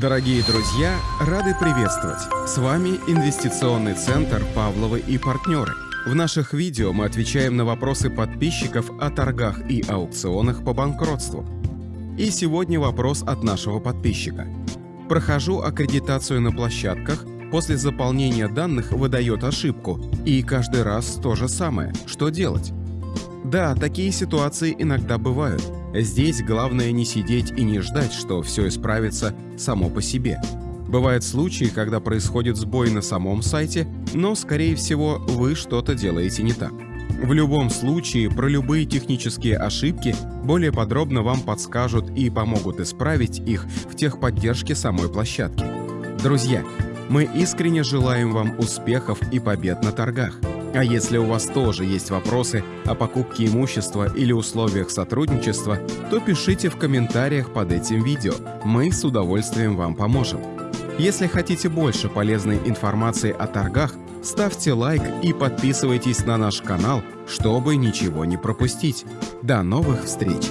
Дорогие друзья, рады приветствовать! С вами Инвестиционный центр «Павловы и партнеры». В наших видео мы отвечаем на вопросы подписчиков о торгах и аукционах по банкротству. И сегодня вопрос от нашего подписчика. Прохожу аккредитацию на площадках, после заполнения данных выдает ошибку, и каждый раз то же самое. Что делать? Да, такие ситуации иногда бывают. Здесь главное не сидеть и не ждать, что все исправится само по себе. Бывают случаи, когда происходит сбой на самом сайте, но, скорее всего, вы что-то делаете не так. В любом случае, про любые технические ошибки более подробно вам подскажут и помогут исправить их в техподдержке самой площадки. Друзья, мы искренне желаем вам успехов и побед на торгах. А если у вас тоже есть вопросы о покупке имущества или условиях сотрудничества, то пишите в комментариях под этим видео, мы с удовольствием вам поможем. Если хотите больше полезной информации о торгах, ставьте лайк и подписывайтесь на наш канал, чтобы ничего не пропустить. До новых встреч!